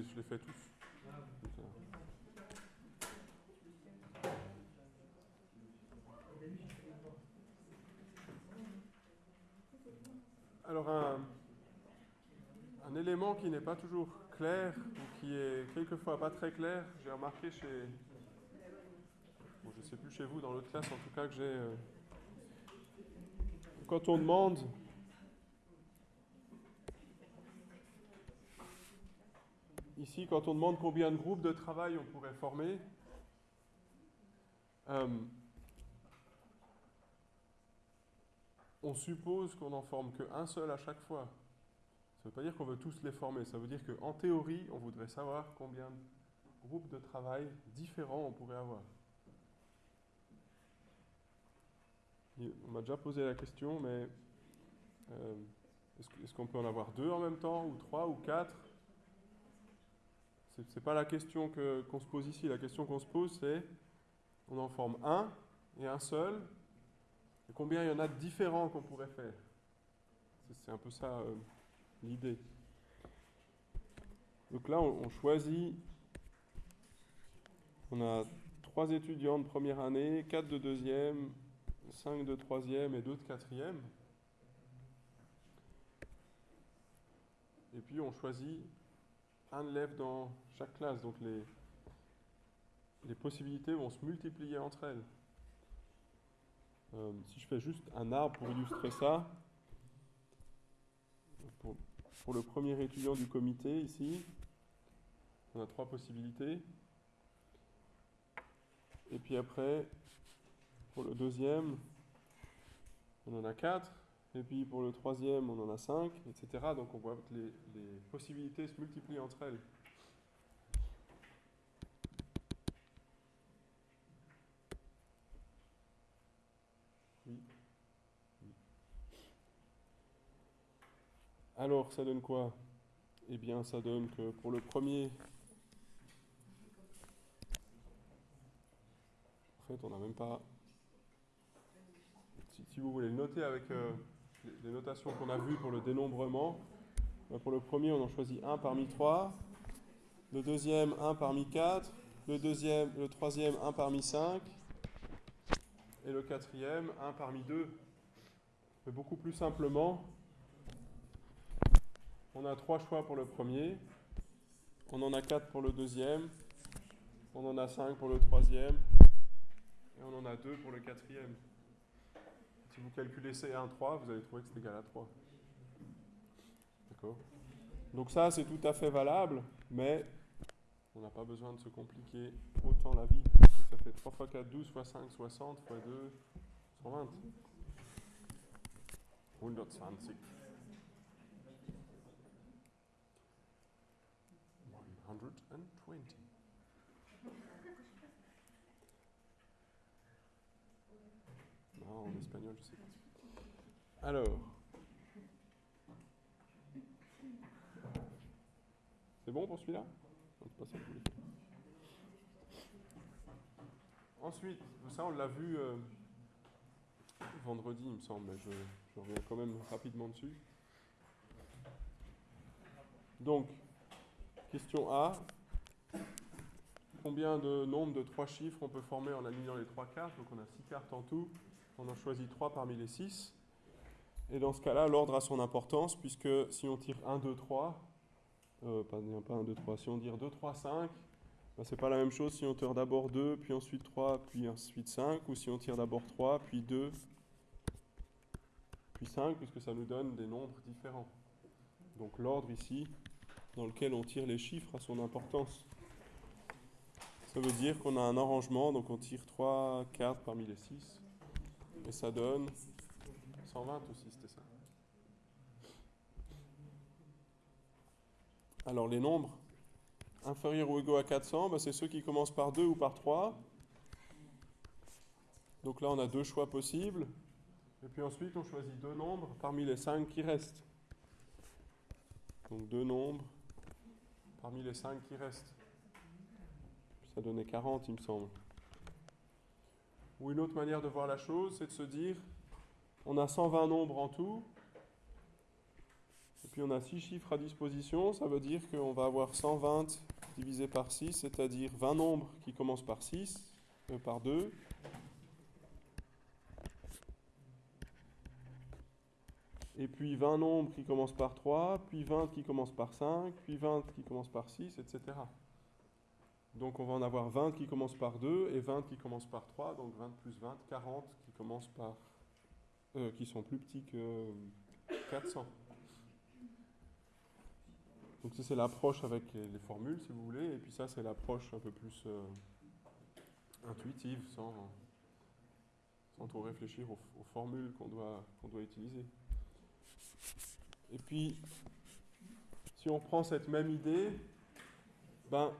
je les fais tous. Alors un, un élément qui n'est pas toujours clair ou qui est quelquefois pas très clair, j'ai remarqué chez, bon, je ne sais plus chez vous, dans l'autre classe en tout cas que j'ai, euh, quand on demande ici, quand on demande combien de groupes de travail on pourrait former, euh, on suppose qu'on n'en forme qu'un seul à chaque fois. Ça ne veut pas dire qu'on veut tous les former, ça veut dire qu'en théorie, on voudrait savoir combien de groupes de travail différents on pourrait avoir. on m'a déjà posé la question, mais euh, est-ce qu'on peut en avoir deux en même temps, ou trois, ou quatre? N'est pas la question qu'on se pose ici. La question qu'on se pose, c'est on en forme un et un seul, et combien il y en a de différents qu'on pourrait faire? C'est un peu ça euh, l'idée. Donc là, on, choisit, on a trois étudiants de première année, quatre de deuxième, cinq de troisième et deux de quatrième. Et puis on choisit un élève dans chaque classe. Donc les, possibilités vont se multiplier entre elles. Euh, si je fais juste un arbre pour illustrer ça, pour, pour, le premier étudiant du comité ici, on a trois possibilités. Et puis après, pour le deuxième, on en a quatre. Et puis pour le troisième, on en a cinq, etc. Donc on voit que les, possibilités se multiplient entre elles. Alors, ça donne quoi? Eh bien, ça donne que pour le premier, en fait, on n'a même pas. Si, vous voulez le noter avec euh, les, notations qu'on a vues pour le dénombrement, ben, pour le premier, on en choisit un parmi trois. Le deuxième, un parmi quatre. Le deuxième, le troisième, un parmi cinq. Et le quatrième, un parmi deux. Mais beaucoup plus simplement, on a trois choix pour le premier. On en a quatre pour le deuxième. On en a cinq pour le troisième. Et on en a deux pour le quatrième. Si vous calculez C1, 3, vous allez trouver que c'est égal à 3. D'accord Donc ça, c'est tout à fait valable, mais on n'a pas besoin de se compliquer autant la vie. Ça fait 3 fois 4, 12, fois 5, 60, fois 2, 120. 120. 120. En espagnol, je sais pas. Alors. C'est bon pour celui-là? Ensuite, ça on l'a vu euh, vendredi, il me semble, mais je, je reviens quand même rapidement dessus. Donc, Question A. Combien de nombre de trois chiffres on peut former en alignant les trois cartes? Donc on a six cartes en tout. On en choisit trois parmi les six. Et dans ce cas-là, l'ordre a son importance, puisque si on tire 1, 2, 3, pas, pas 1, 2, 3, si on tire 2, 3, 5, ben c'est pas la même chose si on tire d'abord 2, puis ensuite 3, puis ensuite 5, ou si on tire d'abord 3, puis 2, puis 5, puisque ça nous donne des nombres différents. Donc l'ordre ici dans lequel on tire les chiffres à son importance. Ça veut dire qu'on a un arrangement, donc on tire 3 cartes parmi les 6, et ça donne 120 aussi, c'était ça. Alors les nombres inférieurs ou égaux à 400, ben, c'est ceux qui commencent par 2 ou par 3. Donc là, on a deux choix possibles. Et puis ensuite, on choisit deux nombres parmi les 5 qui restent. Donc deux nombres parmi les 5 qui restent. Ça donnait 40, il me semble. Ou une autre manière de voir la chose, c'est de se dire, on a 120 nombres en tout, Et puis on a 6 chiffres à disposition, ça veut dire qu'on va avoir 120 divisé par 6, c'est-à-dire 20 nombres qui commencent par 6, euh, par 2. Et puis 20 nombres qui commencent par 3, puis 20 qui commencent par 5, puis 20 qui commencent par 6, etc. Donc on va en avoir 20 qui commencent par 2 et 20 qui commencent par 3, donc 20 plus 20, 40 qui commencent par euh, qui sont plus petits que 400. Donc ça c'est l'approche avec les formules si vous voulez, et puis ça c'est l'approche un peu plus euh, intuitive, sans, sans trop réfléchir aux, aux formules qu'on doit, doit utiliser. Et puis, si on prend cette même idée, ben,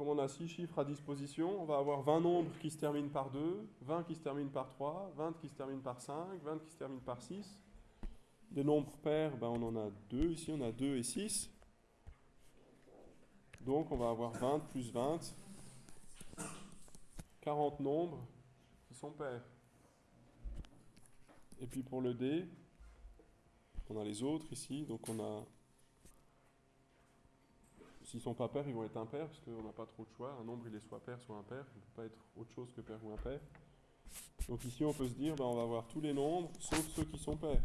comme on a 6 chiffres à disposition, on va avoir 20 nombres qui se terminent par 2, 20 qui se terminent par 3, 20 qui se terminent par 5, 20 qui se terminent par 6. Des nombres pairs, ben on en a 2, ici on a 2 et 6. Donc on va avoir 20 plus 20, 40 nombres qui sont pairs. Et puis pour le D, on a les autres ici, donc on a S'ils ne sont pas pairs, ils vont être impairs, parce qu'on n'a pas trop de choix. Un nombre, il est soit pair, soit impair. Il ne peut pas être autre chose que pair ou impair. Donc ici, on peut se dire, ben, on va avoir tous les nombres, sauf ceux qui sont pairs.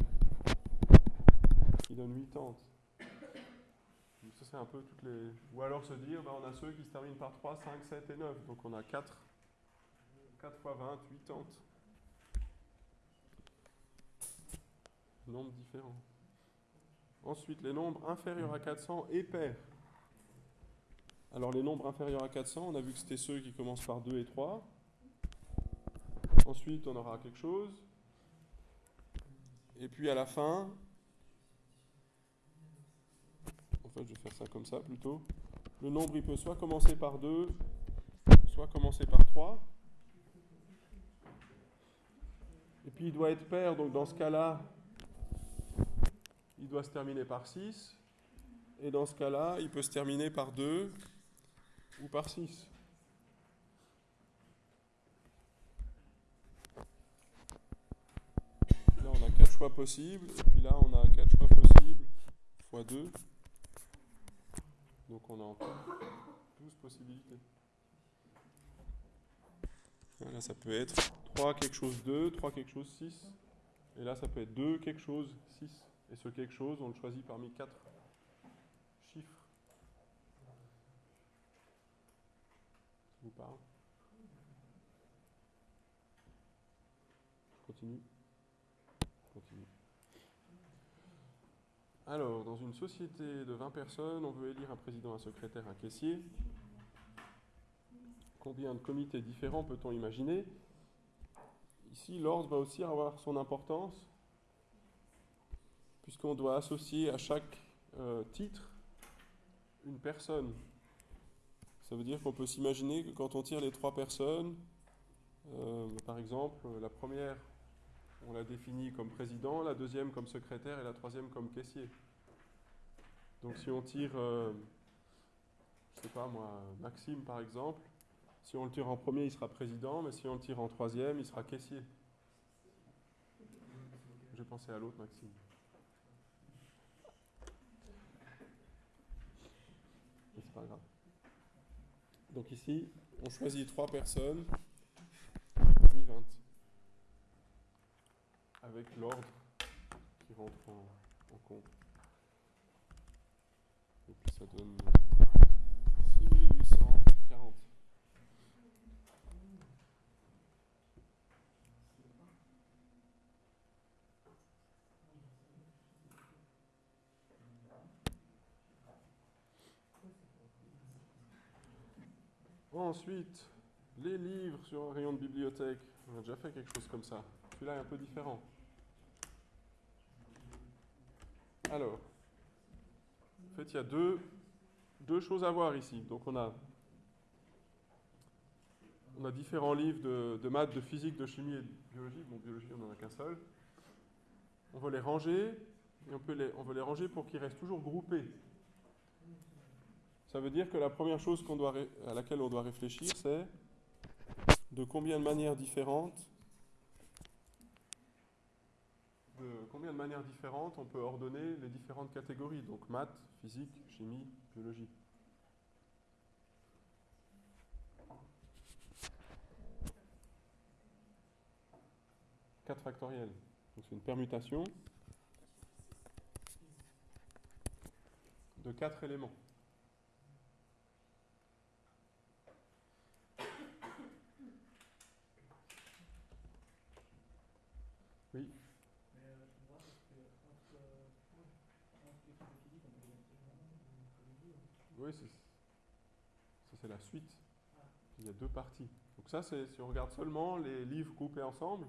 Qui donnent 80. Ça, c'est un peu toutes les... Ou alors se dire, ben, on a ceux qui se terminent par 3, 5, 7 et 9. Donc on a 4. 4 fois 20, 80. Nombres différents. Ensuite, les nombres inférieurs à 400 et pairs. Alors les nombres inférieurs à 400, on a vu que c'était ceux qui commencent par 2 et 3. Ensuite, on aura quelque chose. Et puis à la fin, en fait je vais faire ça comme ça plutôt, le nombre il peut soit commencer par 2, soit commencer par 3. Et puis il doit être pair, donc dans ce cas-là, il doit se terminer par 6. Et dans ce cas-là, il peut se terminer par 2 ou par 6. Là, on a 4 choix possibles, et puis là, on a 4 choix possibles fois 2. Donc on a encore 12 possibilités. Là, ça peut être 3 quelque chose 2, 3 quelque chose 6. Et là, ça peut être 2 quelque chose 6. Et ce quelque chose, on le choisit parmi 4 Je continue. Alors, dans une société de 20 personnes, on veut élire un président, un secrétaire, un caissier. Combien de comités différents peut-on imaginer? Ici, l'ordre va aussi avoir son importance, puisqu'on doit associer à chaque euh, titre une personne. Ça veut dire qu'on peut s'imaginer que quand on tire les trois personnes, euh, par exemple, la première, on la définit comme président, la deuxième comme secrétaire et la troisième comme caissier. Donc si on tire, euh, je sais pas moi, Maxime par exemple, si on le tire en premier, il sera président, mais si on le tire en troisième, il sera caissier. J'ai pensé à l'autre Maxime. c'est pas grave. Donc ici, on choisit trois personnes parmi 20. Avec l'ordre qui rentre en, en compte. Et puis ça donne 6840. Ensuite, les livres sur un rayon de bibliothèque. On a déjà fait quelque chose comme ça. Celui-là est un peu différent. Alors, en fait, il y a deux, deux choses à voir ici. Donc, on a, on a différents livres de, de maths, de physique, de chimie et de biologie. Bon, biologie, on n'en a qu'un seul. On va les ranger et on, peut les, on veut les ranger pour qu'ils restent toujours groupés. Ça veut dire que la première chose à laquelle on doit réfléchir, c'est de combien de manières différentes, de combien de manières différentes on peut ordonner les différentes catégories Donc maths, physique, chimie, biologie. Quatre factoriels. C'est une permutation de quatre éléments. Oui. Oui, ça c'est la Il y a deux parties. Donc ça, c'est si on regarde seulement les livres groupés ensemble,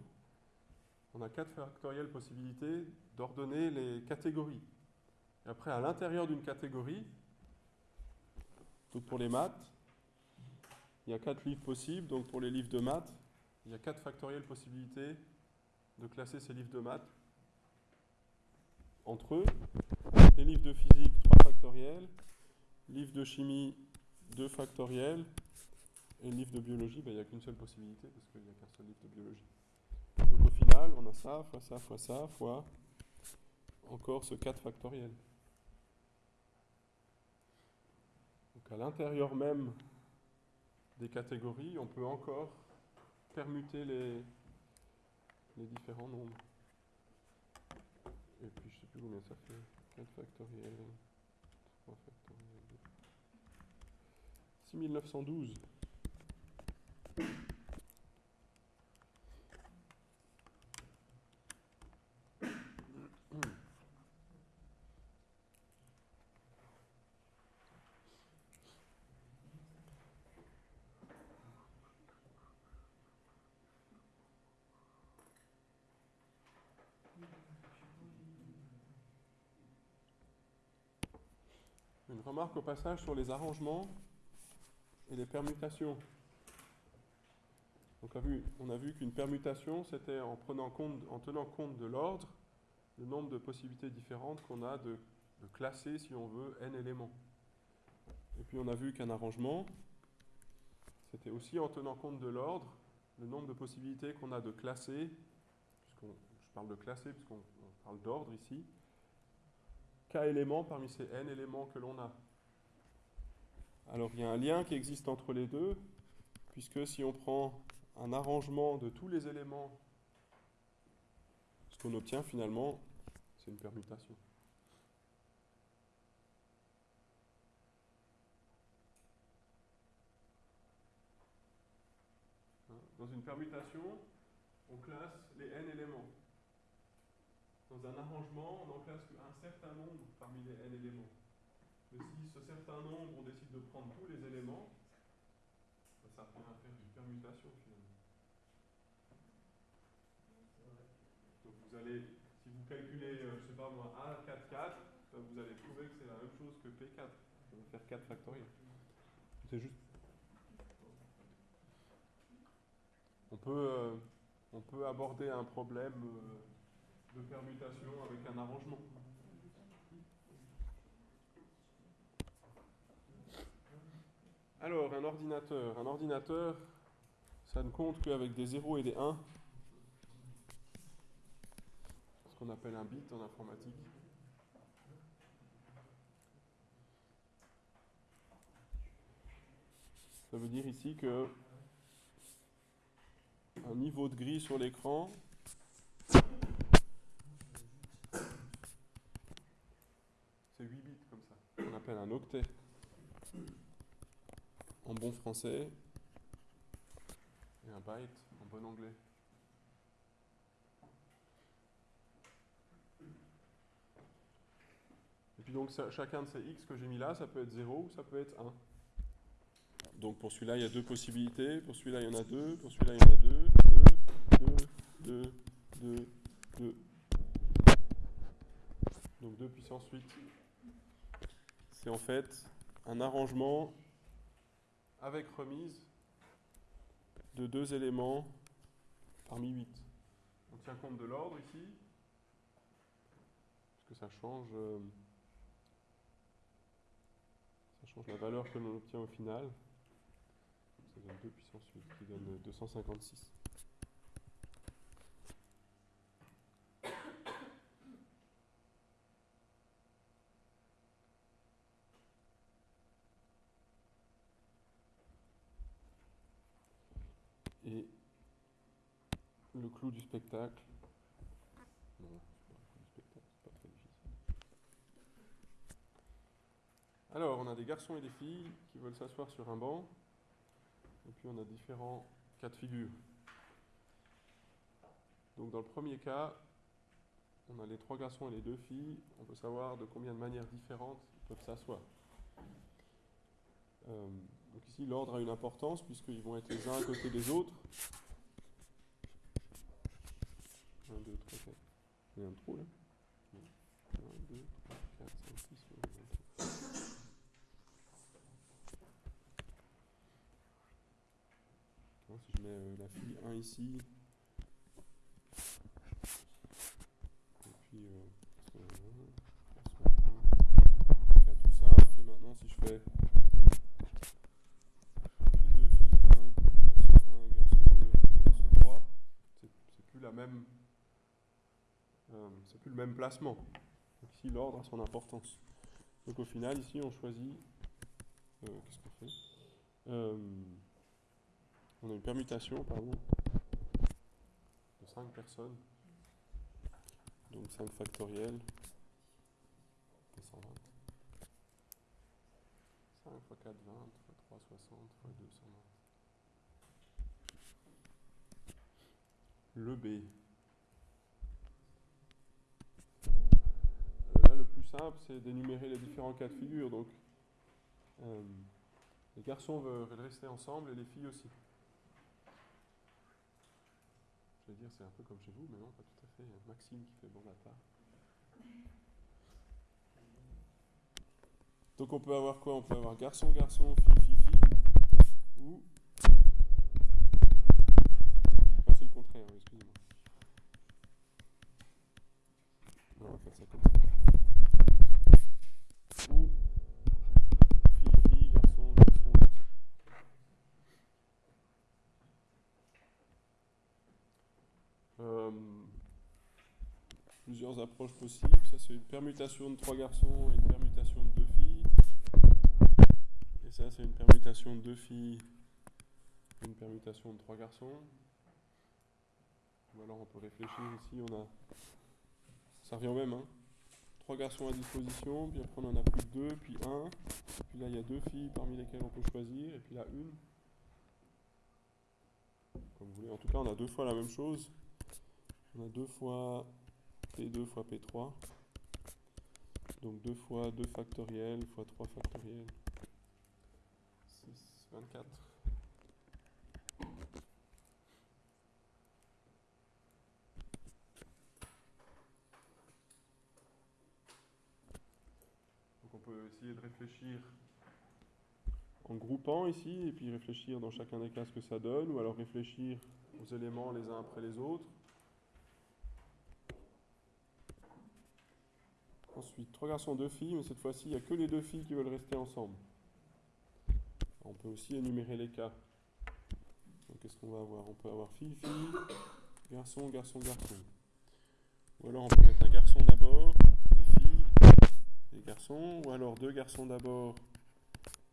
on a quatre factorielles possibilités d'ordonner les catégories. Et après, à l'intérieur d'une catégorie, pour les maths, il y a quatre livres possibles. Donc pour les livres de maths, il y a quatre factorielles possibilités de classer ces livres de maths entre eux. Les livres de physique, 3 factoriels. Livres de chimie, 2 factoriels. Et livre de biologie, ben, il n'y a qu'une seule possibilité parce qu'il n'y a qu'un seul livre de biologie. Donc au final, on a ça, fois ça, fois ça, fois encore ce 4 factoriel. Donc à l'intérieur même des catégories, on peut encore permuter les, les différents nombres. Et puis je ne sais plus combien ça fait. 4 factoriel, 3 factoriel. 6912. Une remarque au passage sur les arrangements et les permutations. Donc, on a vu qu'une permutation, c'était en, prenant compte, en tenant compte de l'ordre, le nombre de possibilités différentes qu'on a de, classer, si on veut, n éléments. Et puis on a vu qu'un arrangement, c'était aussi en tenant compte de l'ordre, le nombre de possibilités qu'on a de classer, puisqu'on, parle de classer puisqu'on parle d'ordre ici, k éléments parmi ces n éléments que l'on a. Alors il y a un lien qui existe entre les deux, puisque si on prend un arrangement de tous les éléments, ce qu'on obtient finalement, c'est une permutation. Dans une permutation, on classe les n éléments. Dans un arrangement, on n'en classe qu'un certain nombre parmi les n éléments. Si ce certain nombre, on décide de prendre tous les éléments, ça revient à faire une permutation finalement. Donc vous allez, si vous calculez, euh, je sais pas moi, A, 4, 4, vous allez trouver que c'est la même chose que P4. Ça va faire 4 factoriels. C'est juste. On peut, euh, on peut aborder un problème euh, de permutation avec un arrangement. Alors, un ordinateur. Un ordinateur, ça ne compte qu'avec des 0 et des 1. Ce qu'on appelle un bit en informatique. Ça veut dire ici que un niveau de gris sur l'écran c'est 8 bits comme ça. On appelle un octet en bon français et un byte en bon anglais. Et puis donc chacun de ces x que j'ai mis là, ça peut être 0 ou ça peut être 1. Donc pour celui-là, il y a deux possibilités. Pour celui-là, il y en a deux. Pour celui-là, il y en a deux. 2, 2, 2, 2. Donc 2 puissance 8. C'est en fait un arrangement avec remise de deux éléments parmi 8. On tient compte de l'ordre ici, parce que ça change, euh, ça change la valeur que l'on obtient au final. Ça donne 2 puissance 8, qui donne 256. Et le clou du spectacle. Alors, on a des garçons et des filles qui veulent s'asseoir sur un banc. Et puis on a différents cas de figure. Donc dans le premier cas, on a les trois garçons et les deux filles. On peut savoir de combien de manières différentes ils peuvent s'asseoir. Euh, donc ici, l'ordre a une importance puisqu'ils vont être les uns à côté des autres. 1, 2, 3, 4. Il y a un trou là 1, 2, 3, 4, 5, 6, 7, 8, 9. Si je mets euh, la fille 1 ici, et puis euh, tout simple, et maintenant si je fais fille 2, fille 1, garçon 1, garçon 2, garçon 3, c'est plus la même euh, c'est plus le même placement. Donc ici, l'ordre a son importance. Donc au final, ici, on choisit. Euh, Qu'est-ce qu'on fait? Euh, On a une permutation, pardon, de 5 personnes. Donc 5 factoriels. de 120. 5 x 4, 20, x 3, 60, x 2, 120. Le B. simple, c'est d'énumérer les différents cas de figure. Donc, euh, les garçons veulent rester ensemble et les filles aussi. Je vais dire, c'est un peu comme chez vous, mais non, pas tout à fait. Maxime qui fait bon la part. Donc on peut avoir quoi? On peut avoir garçon, garçon, fille, fille, fille, ou... Ah, c'est le contraire, excusez-moi. On va faire ça comme ça. Ou fille, fille, garçon, garçon, garçon. Euh, plusieurs approches possibles. Ça, c'est une permutation de trois garçons et une permutation de deux filles. Et ça, c'est une permutation de deux filles et une permutation de trois garçons. Ou alors, on peut réfléchir ici. On a, ça revient au même. Hein. Trois garçons à disposition, puis après on en a plus que deux, puis un. Puis là, il y a deux filles parmi lesquelles on peut choisir, et puis là, une. Comme vous voulez. En tout cas, on a deux fois la même chose. On a deux fois P2 fois P3. Donc 2 fois 2 factoriel fois 3 factoriel. 6, 24. Donc on peut essayer de réfléchir en groupant ici, et puis réfléchir dans chacun des cas ce que ça donne, ou alors réfléchir aux éléments les uns après les autres. Ensuite, trois garçons, deux filles, mais cette fois-ci, il n'y a que les deux filles qui veulent rester ensemble. On peut aussi énumérer les cas. Donc, qu'est-ce qu'on va avoir? On peut avoir fille, fille, garçon, garçon, garçon. Ou alors, on peut mettre un garçon d'abord, les filles, les garçons, ou alors deux garçons d'abord,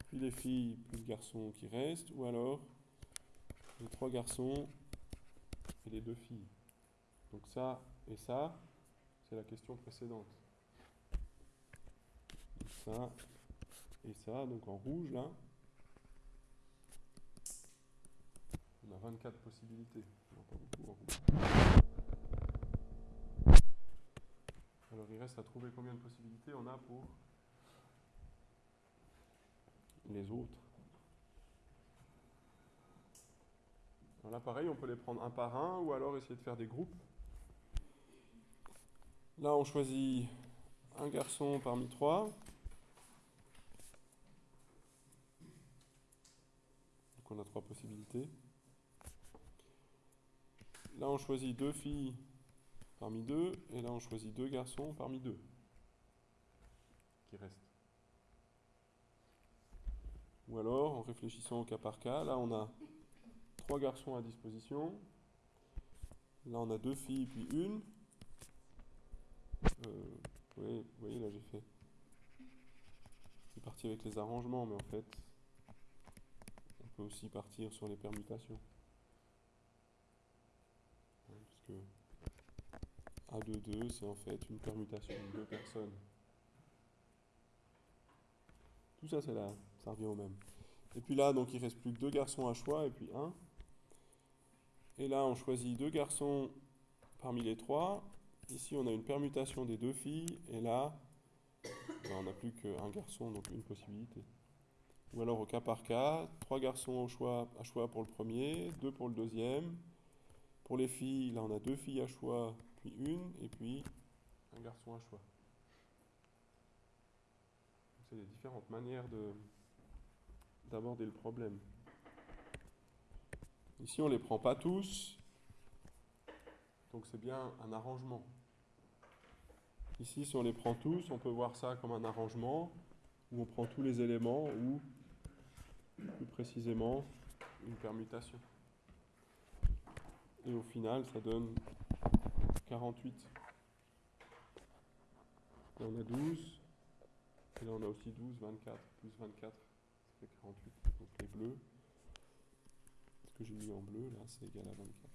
puis les filles, puis le garçon qui reste, ou alors les trois garçons et les deux filles. Donc ça et ça, c'est la question précédente ça et ça, donc en rouge là. On a 24 possibilités. Alors il reste à trouver combien de possibilités on a pour les autres. Alors là pareil, on peut les prendre un par un ou alors essayer de faire des groupes. Là on choisit un garçon parmi trois. On a trois possibilités. Là, on choisit deux filles parmi deux, et là, on choisit deux garçons parmi deux qui restent. Ou alors, en réfléchissant au cas par cas, là, on a trois garçons à disposition. Là, on a deux filles, puis une. Euh, vous voyez, là, j'ai fait... C'est parti avec les arrangements, mais en fait, aussi partir sur les permutations. que A de 2, c'est en fait une permutation de deux personnes. Tout ça, c'est là, ça revient au même. Et puis là, donc il reste plus que deux garçons à choix et puis un. Et là, on choisit deux garçons parmi les trois. Ici, on a une permutation des deux filles. Et là, ben, on n'a plus qu'un garçon, donc une possibilité. Ou alors au cas par cas, trois garçons au choix, à choix pour le premier, deux pour le deuxième. Pour les filles, là, on a deux filles à choix, puis une, et puis un garçon à choix. C'est les différentes manières d'aborder le problème. Ici, on ne les prend pas tous, donc c'est bien un arrangement. Ici, si on les prend tous, on peut voir ça comme un arrangement où on prend tous les éléments ou, plus précisément, une permutation. Et au final, ça donne 48. Là, on a 12. Et là, on a aussi 12, 24. Plus 24, ça fait 48. Donc les bleus, ce que j'ai mis en bleu, là, c'est égal à 24.